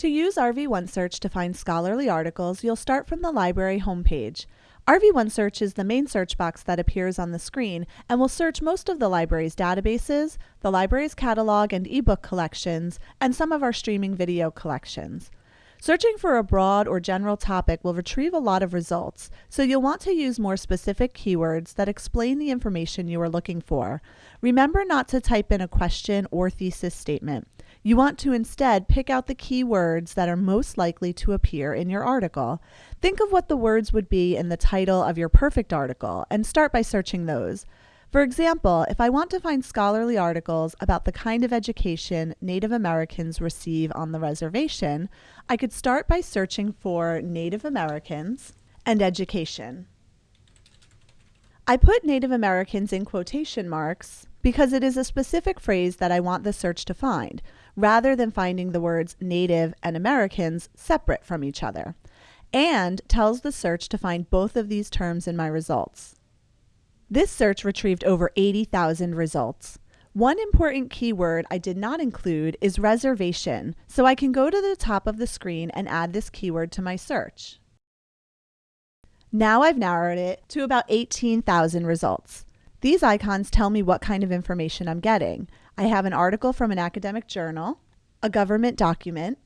To use RV OneSearch to find scholarly articles, you'll start from the library homepage. RV OneSearch is the main search box that appears on the screen and will search most of the library's databases, the library's catalog and ebook collections, and some of our streaming video collections. Searching for a broad or general topic will retrieve a lot of results, so you'll want to use more specific keywords that explain the information you are looking for. Remember not to type in a question or thesis statement. You want to instead pick out the keywords that are most likely to appear in your article. Think of what the words would be in the title of your perfect article and start by searching those. For example, if I want to find scholarly articles about the kind of education Native Americans receive on the reservation, I could start by searching for Native Americans and education. I put Native Americans in quotation marks because it is a specific phrase that I want the search to find, rather than finding the words Native and Americans separate from each other, and tells the search to find both of these terms in my results. This search retrieved over 80,000 results. One important keyword I did not include is reservation, so I can go to the top of the screen and add this keyword to my search. Now I've narrowed it to about 18,000 results. These icons tell me what kind of information I'm getting. I have an article from an academic journal, a government document,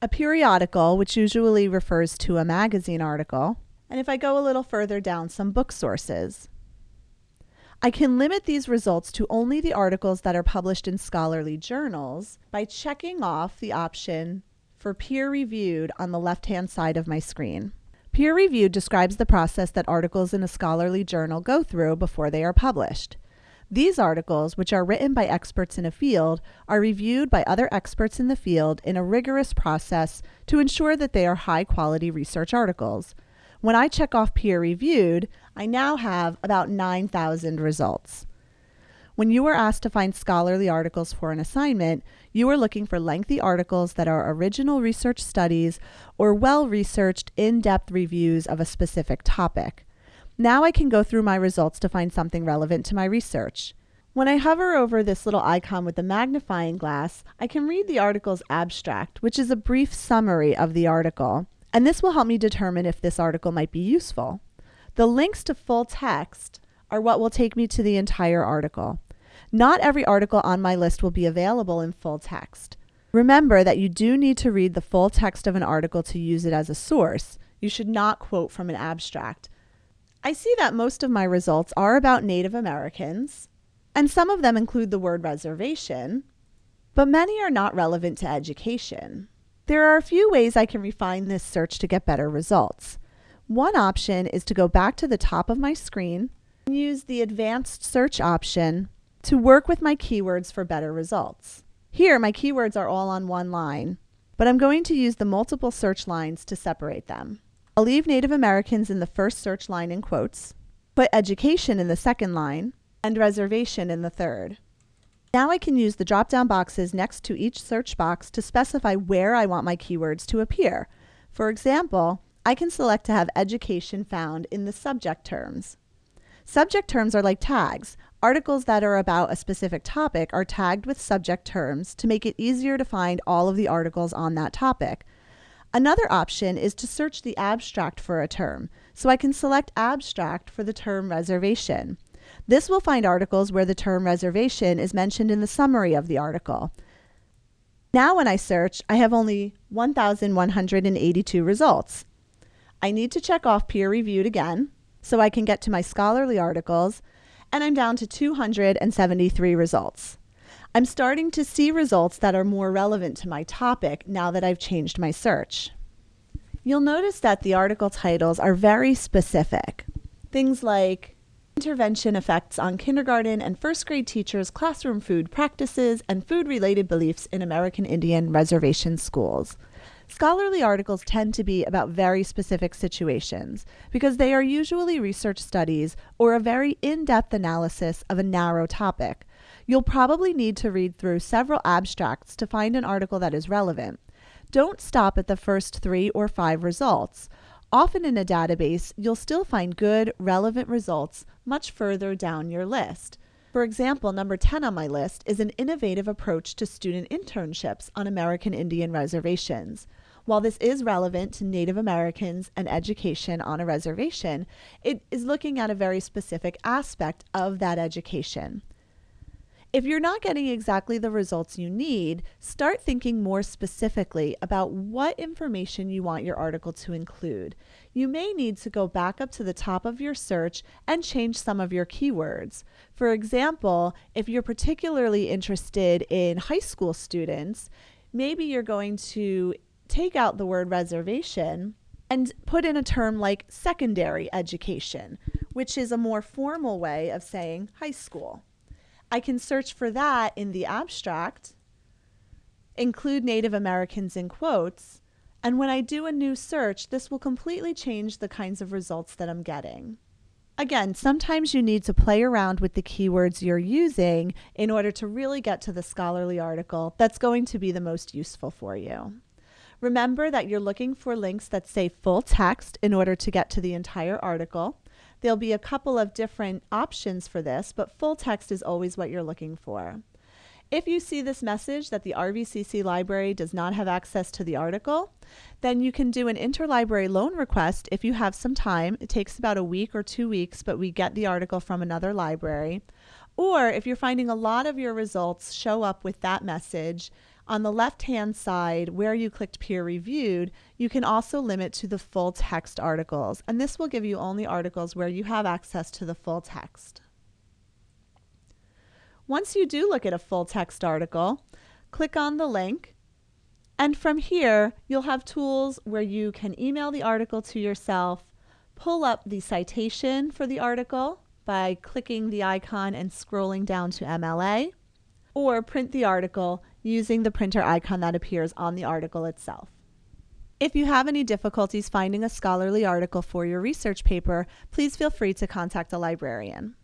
a periodical, which usually refers to a magazine article, and if I go a little further down, some book sources. I can limit these results to only the articles that are published in scholarly journals by checking off the option for peer reviewed on the left hand side of my screen. Peer review describes the process that articles in a scholarly journal go through before they are published. These articles, which are written by experts in a field, are reviewed by other experts in the field in a rigorous process to ensure that they are high quality research articles. When I check off peer reviewed, I now have about 9,000 results. When you are asked to find scholarly articles for an assignment, you are looking for lengthy articles that are original research studies or well researched, in depth reviews of a specific topic. Now I can go through my results to find something relevant to my research. When I hover over this little icon with the magnifying glass, I can read the article's abstract, which is a brief summary of the article, and this will help me determine if this article might be useful. The links to full text are what will take me to the entire article. Not every article on my list will be available in full text. Remember that you do need to read the full text of an article to use it as a source. You should not quote from an abstract. I see that most of my results are about Native Americans, and some of them include the word reservation, but many are not relevant to education. There are a few ways I can refine this search to get better results. One option is to go back to the top of my screen and use the advanced search option to work with my keywords for better results. Here, my keywords are all on one line, but I'm going to use the multiple search lines to separate them. I'll leave Native Americans in the first search line in quotes, put education in the second line, and reservation in the third. Now I can use the drop-down boxes next to each search box to specify where I want my keywords to appear. For example, I can select to have education found in the subject terms. Subject terms are like tags. Articles that are about a specific topic are tagged with subject terms to make it easier to find all of the articles on that topic. Another option is to search the abstract for a term, so I can select abstract for the term reservation. This will find articles where the term reservation is mentioned in the summary of the article. Now when I search, I have only 1,182 results. I need to check off peer reviewed again, so I can get to my scholarly articles, and I'm down to 273 results. I'm starting to see results that are more relevant to my topic now that I've changed my search. You'll notice that the article titles are very specific. Things like intervention effects on kindergarten and first grade teachers' classroom food practices and food related beliefs in American Indian reservation schools. Scholarly articles tend to be about very specific situations because they are usually research studies or a very in depth analysis of a narrow topic. You'll probably need to read through several abstracts to find an article that is relevant. Don't stop at the first three or five results. Often in a database, you'll still find good, relevant results much further down your list. For example, number 10 on my list is an innovative approach to student internships on American Indian reservations. While this is relevant to Native Americans and education on a reservation, it is looking at a very specific aspect of that education. If you're not getting exactly the results you need, start thinking more specifically about what information you want your article to include. You may need to go back up to the top of your search and change some of your keywords. For example, if you're particularly interested in high school students, maybe you're going to take out the word reservation and put in a term like secondary education, which is a more formal way of saying high school. I can search for that in the abstract, include Native Americans in quotes, and when I do a new search, this will completely change the kinds of results that I'm getting. Again, sometimes you need to play around with the keywords you're using in order to really get to the scholarly article that's going to be the most useful for you. Remember that you're looking for links that say full text in order to get to the entire article. There'll be a couple of different options for this, but full text is always what you're looking for. If you see this message that the RVCC library does not have access to the article, then you can do an interlibrary loan request if you have some time. It takes about a week or two weeks, but we get the article from another library. Or if you're finding a lot of your results show up with that message, on the left-hand side, where you clicked peer reviewed, you can also limit to the full text articles, and this will give you only articles where you have access to the full text. Once you do look at a full text article, click on the link, and from here, you'll have tools where you can email the article to yourself, pull up the citation for the article by clicking the icon and scrolling down to MLA, or print the article using the printer icon that appears on the article itself. If you have any difficulties finding a scholarly article for your research paper, please feel free to contact a librarian.